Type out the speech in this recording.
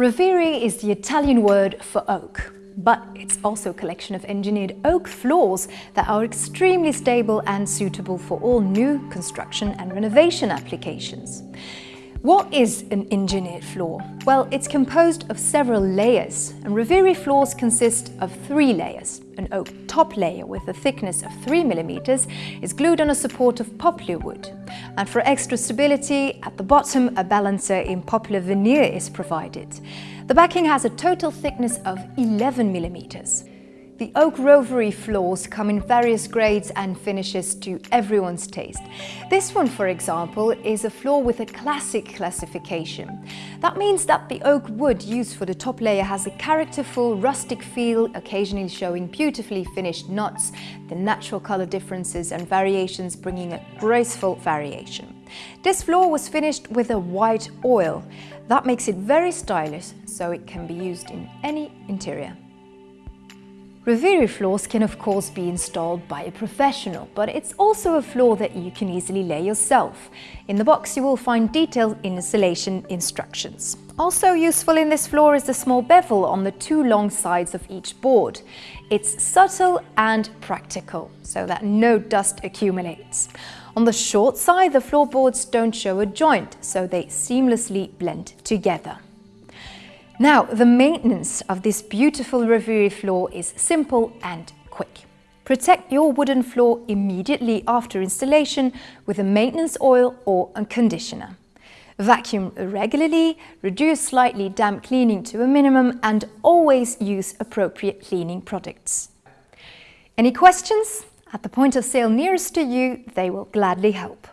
Rovere is the Italian word for oak, but it's also a collection of engineered oak floors that are extremely stable and suitable for all new construction and renovation applications. What is an engineered floor? Well, it's composed of several layers, and Rovere floors consist of three layers. An oak top layer with a thickness of 3 mm is glued on a support of poplar wood. And for extra stability, at the bottom a balancer in poplar veneer is provided. The backing has a total thickness of 11 mm. The oak Rovere floors come in various grades and finishes to everyone's taste. This one, for example, is a floor with a classic classification. That means that the oak wood used for the top layer has a characterful, rustic feel, occasionally showing beautifully finished knots, the natural color differences and variations bringing a graceful variation. This floor was finished with a white oil. That makes it very stylish, so it can be used in any interior. Rovere floors can of course be installed by a professional, but it's also a floor that you can easily lay yourself. In the box you will find detailed installation instructions. Also useful in this floor is the small bevel on the two long sides of each board. It's subtle and practical, so that no dust accumulates. On the short side, the floorboards don't show a joint, so they seamlessly blend together. Now, the maintenance of this beautiful Rovere floor is simple and quick. Protect your wooden floor immediately after installation with a maintenance oil or a conditioner. Vacuum regularly, reduce slightly damp cleaning to a minimum and always use appropriate cleaning products. Any questions? At the point of sale nearest to you, they will gladly help.